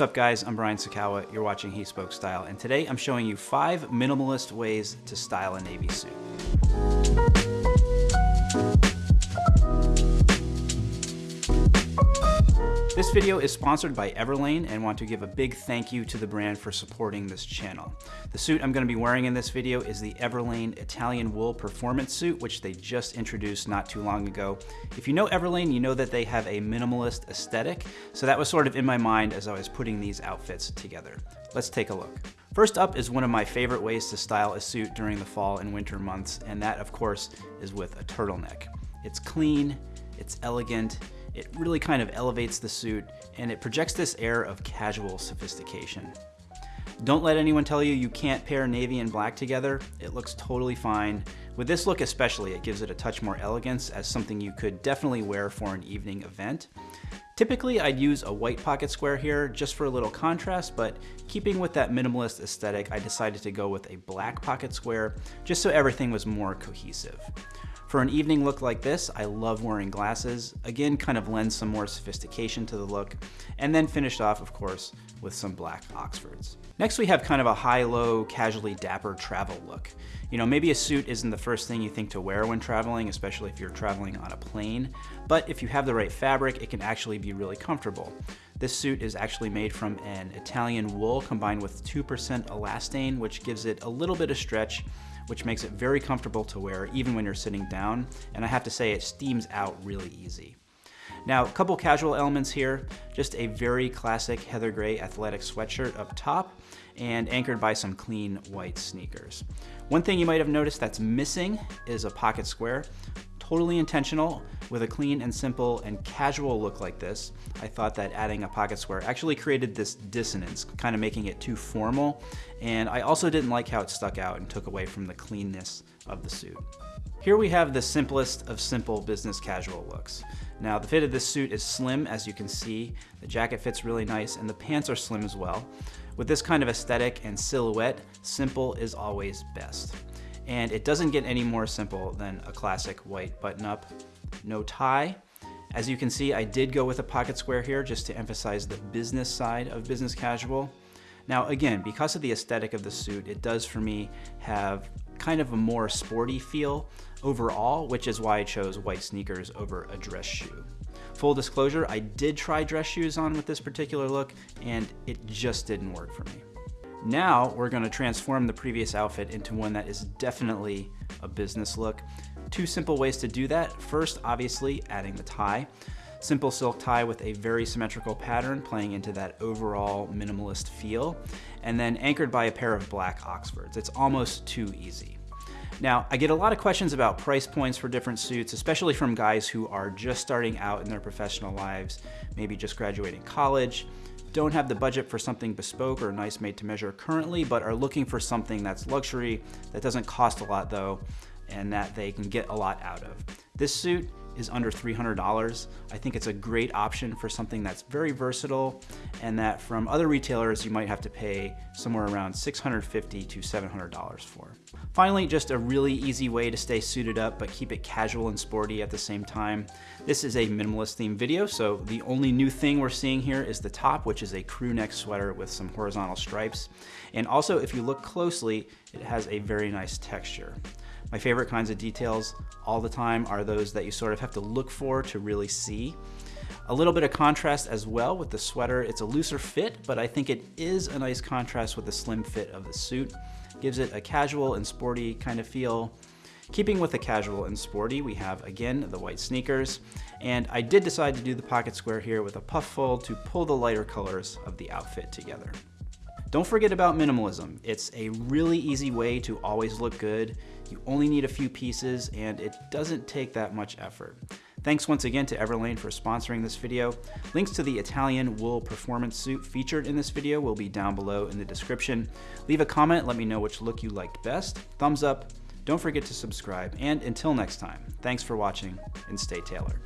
What's up guys, I'm Brian Sacawa, you're watching He Spoke Style, and today I'm showing you five minimalist ways to style a Navy suit. This video is sponsored by Everlane and want to give a big thank you to the brand for supporting this channel. The suit I'm going to be wearing in this video is the Everlane Italian Wool Performance Suit, which they just introduced not too long ago. If you know Everlane, you know that they have a minimalist aesthetic, so that was sort of in my mind as I was putting these outfits together. Let's take a look. First up is one of my favorite ways to style a suit during the fall and winter months, and that of course is with a turtleneck. It's clean, it's elegant, it really kind of elevates the suit and it projects this air of casual sophistication. Don't let anyone tell you you can't pair navy and black together. It looks totally fine. With this look especially, it gives it a touch more elegance as something you could definitely wear for an evening event. Typically, I'd use a white pocket square here just for a little contrast, but keeping with that minimalist aesthetic, I decided to go with a black pocket square just so everything was more cohesive. For an evening look like this, I love wearing glasses. Again, kind of lends some more sophistication to the look. And then finished off, of course, with some black Oxfords. Next, we have kind of a high-low, casually dapper travel look. You know, maybe a suit isn't the first thing you think to wear when traveling, especially if you're traveling on a plane, but if you have the right fabric, it can actually be really comfortable. This suit is actually made from an Italian wool combined with 2% elastane, which gives it a little bit of stretch which makes it very comfortable to wear even when you're sitting down. And I have to say it steams out really easy. Now, a couple casual elements here, just a very classic heather gray athletic sweatshirt up top and anchored by some clean white sneakers. One thing you might have noticed that's missing is a pocket square totally intentional with a clean and simple and casual look like this. I thought that adding a pocket square actually created this dissonance, kind of making it too formal. And I also didn't like how it stuck out and took away from the cleanness of the suit. Here we have the simplest of simple business casual looks. Now the fit of this suit is slim as you can see, the jacket fits really nice and the pants are slim as well. With this kind of aesthetic and silhouette, simple is always best and it doesn't get any more simple than a classic white button-up. No tie. As you can see, I did go with a pocket square here just to emphasize the business side of business casual. Now again, because of the aesthetic of the suit, it does for me have kind of a more sporty feel overall, which is why I chose white sneakers over a dress shoe. Full disclosure, I did try dress shoes on with this particular look and it just didn't work for me. Now we're gonna transform the previous outfit into one that is definitely a business look. Two simple ways to do that. First, obviously, adding the tie. Simple silk tie with a very symmetrical pattern playing into that overall minimalist feel, and then anchored by a pair of black Oxfords. It's almost too easy. Now, I get a lot of questions about price points for different suits, especially from guys who are just starting out in their professional lives, maybe just graduating college, don't have the budget for something bespoke or nice made to measure currently, but are looking for something that's luxury, that doesn't cost a lot though, and that they can get a lot out of. This suit is under $300. I think it's a great option for something that's very versatile and that from other retailers you might have to pay somewhere around $650 to $700 for. Finally, just a really easy way to stay suited up but keep it casual and sporty at the same time. This is a minimalist theme video, so the only new thing we're seeing here is the top, which is a crew neck sweater with some horizontal stripes. And also, if you look closely, it has a very nice texture. My favorite kinds of details all the time are those that you sort of have to look for to really see. A little bit of contrast as well with the sweater. It's a looser fit, but I think it is a nice contrast with the slim fit of the suit. Gives it a casual and sporty kind of feel. Keeping with the casual and sporty, we have again the white sneakers, and I did decide to do the pocket square here with a puff fold to pull the lighter colors of the outfit together. Don't forget about minimalism. It's a really easy way to always look good. You only need a few pieces and it doesn't take that much effort. Thanks once again to Everlane for sponsoring this video. Links to the Italian wool performance suit featured in this video will be down below in the description. Leave a comment, let me know which look you liked best. Thumbs up, don't forget to subscribe, and until next time, thanks for watching and stay tailored.